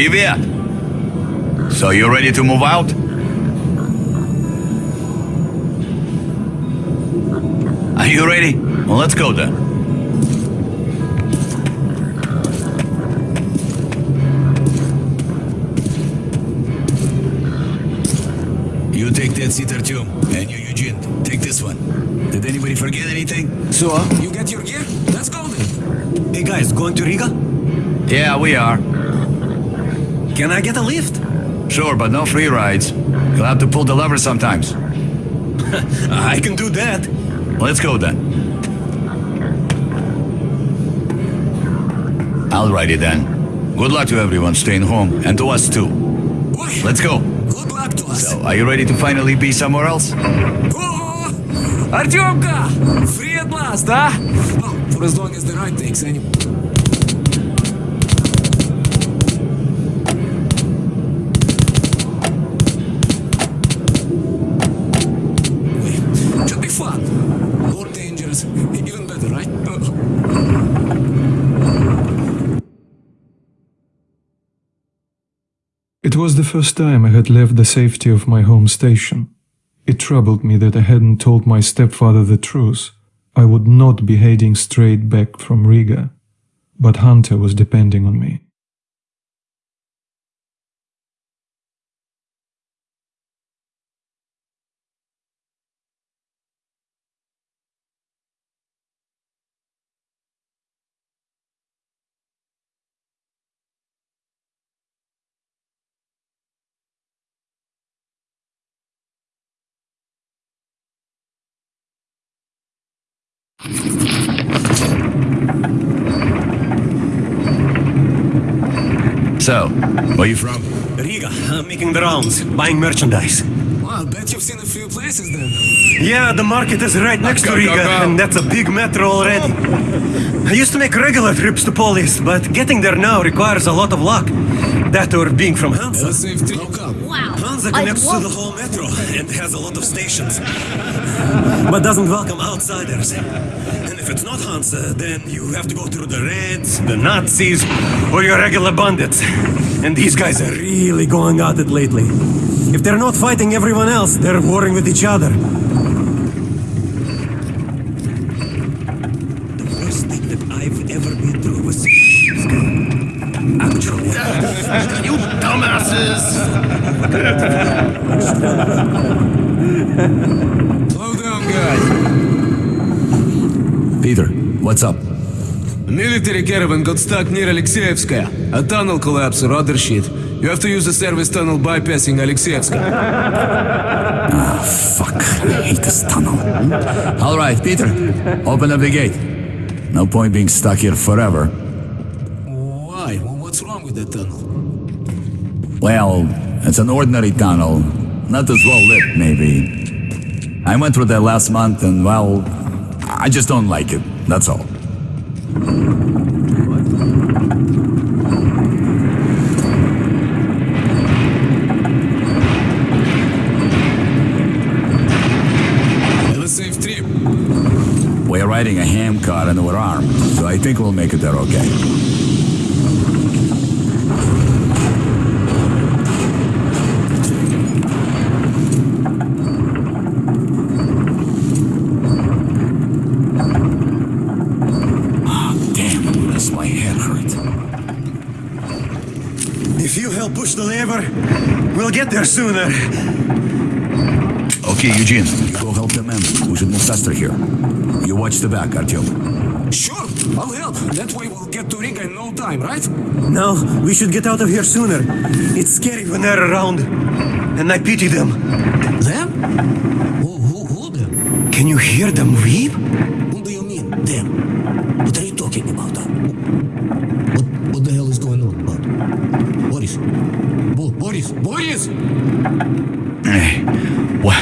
Привет! So you ready to move out? Are you ready? Well, let's go then. You take that seat, Artyom, and you, Eugene, take this one. Did anybody forget anything? So, you get your gear? Let's go then. Hey guys, going to Riga? Yeah, we are. Can I get a lift? Sure, but no free rides. You'll have to pull the lever sometimes. I can do that. Let's go then. Alrighty then. Good luck to everyone staying home, and to us too. Boy, Let's go. good luck to us. So, are you ready to finally be somewhere else? Oh, Артемка! Free at last, huh? Well, for as long as the ride takes, anyway. It was the first time I had left the safety of my home station. It troubled me that I hadn't told my stepfather the truth. I would not be heading straight back from Riga. But Hunter was depending on me. So, where are you from? Riga, I'm making the rounds, buying merchandise. Well, I bet you've seen a few places then. Yeah, the market is right next to go, go, Riga, go. and that's a big metro already. I used to make regular trips to Polis, but getting there now requires a lot of luck. That or being from Hansa. Let's save three. Come. Wow. Hansa connects to the whole metro and has a lot of stations, but doesn't welcome outsiders. And if it's not Hansa, uh, then you have to go through the Reds, the Nazis, or your regular bandits. And these guys are really going at it lately. If they're not fighting everyone else, they're warring with each other. The worst thing that I've ever been through was actually. You dumbasses! Slow down, guys. Peter, what's up? A military caravan got stuck near Alexeyevskaya. A tunnel collapsed or other shit. You have to use the service tunnel bypassing Alexeyevskaya. ah, Fuck, I hate this tunnel. All right, Peter, open up the gate. No point being stuck here forever. Why? What's wrong with that tunnel? Well, it's an ordinary tunnel. Not as well lit, maybe. I went through that last month and, well, I just don't like it. That's all. Have a trip. We're riding a handcar and we're armed, so I think we'll make it there okay. Ah, Damn, does my head hurt. If you help the lever, we'll get there sooner. Okay, Eugene, you go help the men. We should move faster here. You watch the back, Artyom. Sure, I'll help. That way we'll get to Riga in no time, right? No, we should get out of here sooner. It's scary when they're around. And I pity them. Them? Who, who, who them? Can you hear them weep? Who do you mean, them? What are you talking about? huh? What, what the hell is going on about? Boris? Bo- Boris? Boris? Hey, what,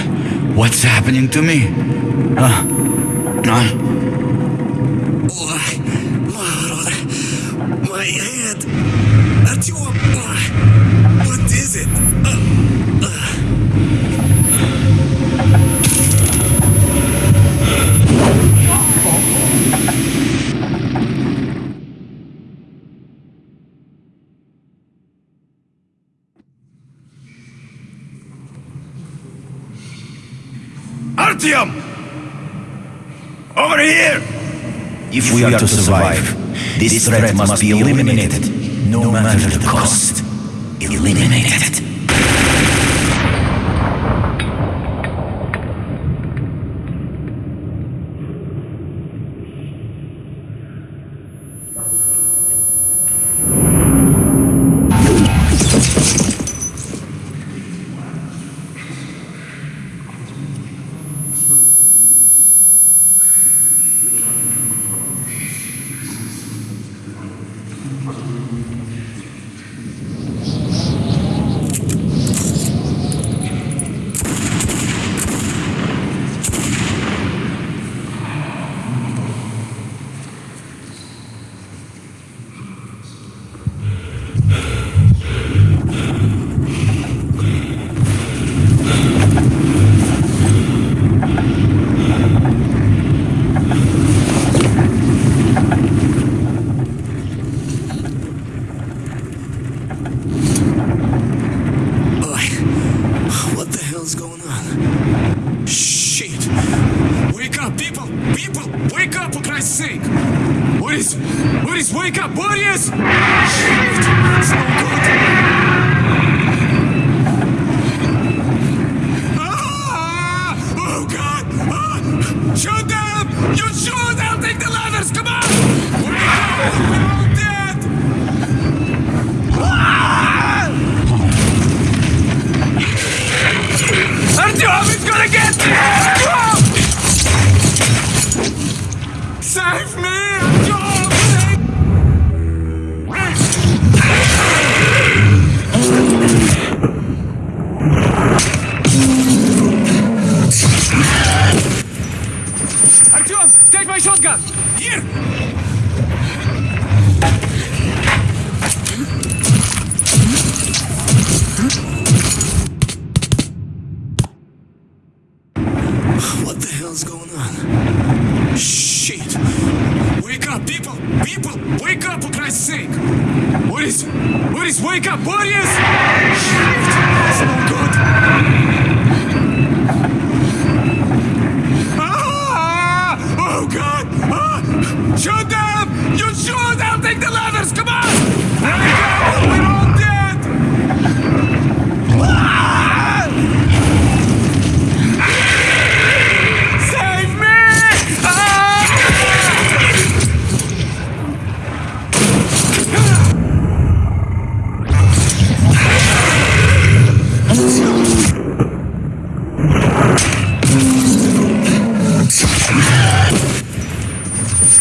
what's happening to me? Huh? Huh? Ой, Мороз, my head. Артем, ой, what is it? Uh, uh. Over here! If we are to survive, this threat must be eliminated, no matter the cost. Eliminated. What the hell's going on? Shit! Wake up, people! People! Wake up, for Christ's sake! Boris! Boris, wake up! Boris! Shit! It's no good! Hell's going on? Shit! Wake up, people! People! Wake up, for Christ's sake! Boris! Boris, wake up! Boris! Shit! No good!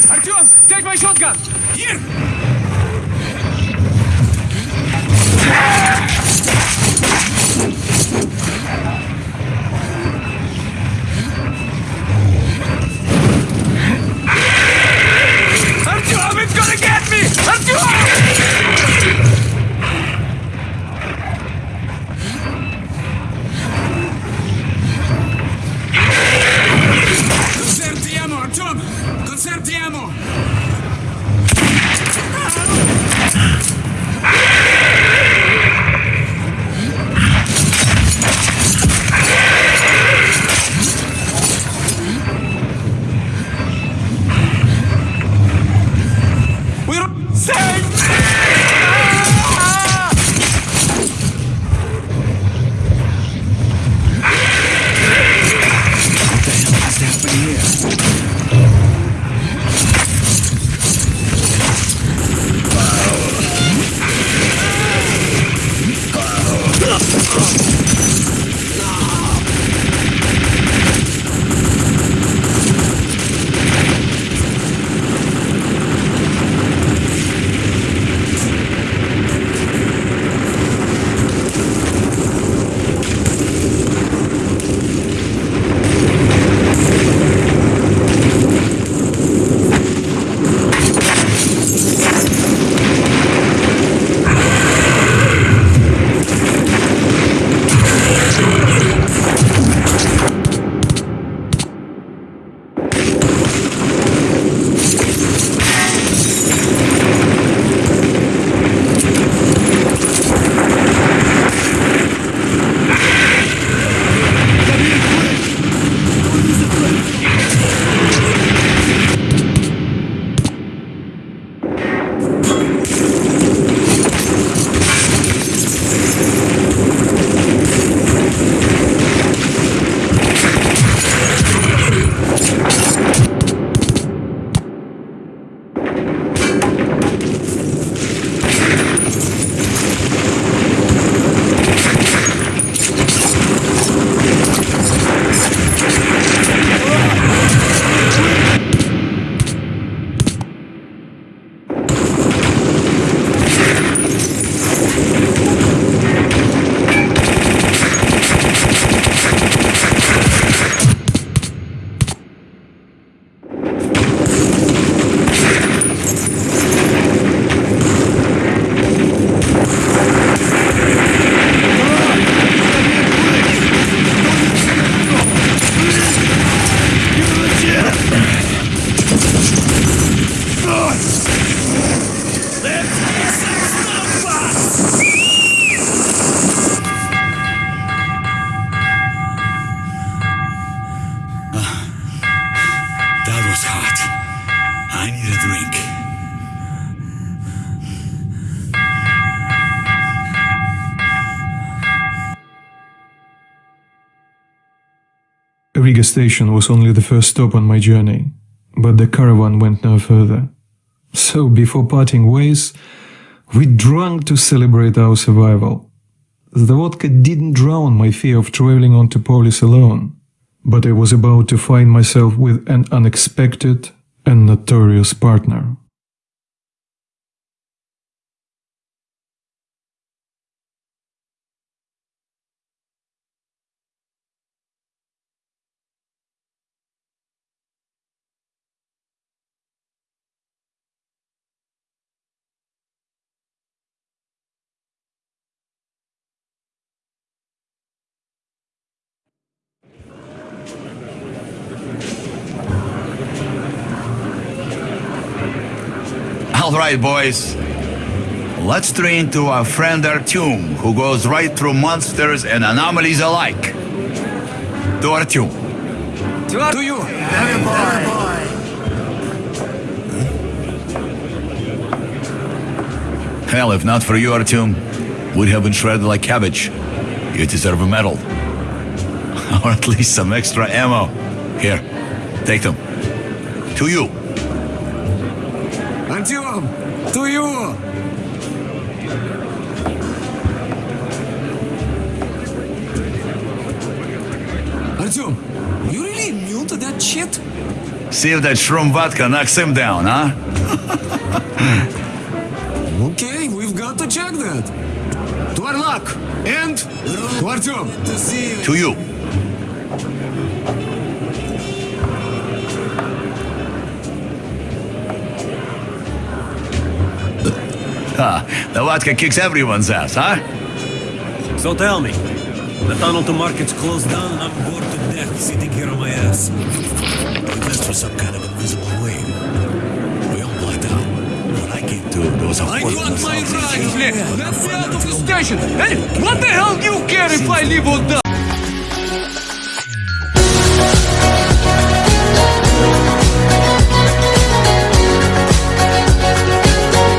Artyom, take my shotgun! Here! Artyom, mesmo! Station was only the first stop on my journey, but the caravan went no further. So, before parting ways, we drank to celebrate our survival. The vodka didn't drown my fear of traveling on to Polis alone, but I was about to find myself with an unexpected and notorious partner. All right, boys. Let's train to our friend Artyom, who goes right through monsters and anomalies alike. To Artyom. To you. Hmm? Hell, if not for you, Artyom, we'd have been shredded like cabbage. You deserve a medal. or at least some extra ammo. Here, take them. To you to you. Artyom, you really immune to that shit? See if that shroom vodka knocks him down, huh? okay, we've got to check that. To our luck, and to Artyom. To you. the vodka kicks everyone's ass, huh? So tell me, the tunnel to market's closed down and I'm bored to death sitting here on my ass. That's for some kind of invisible way. We all blacked out. When I came to, there was a I hole in want my ride, wall. Let me out of the station! Hey, what the hell do you care if I live or die?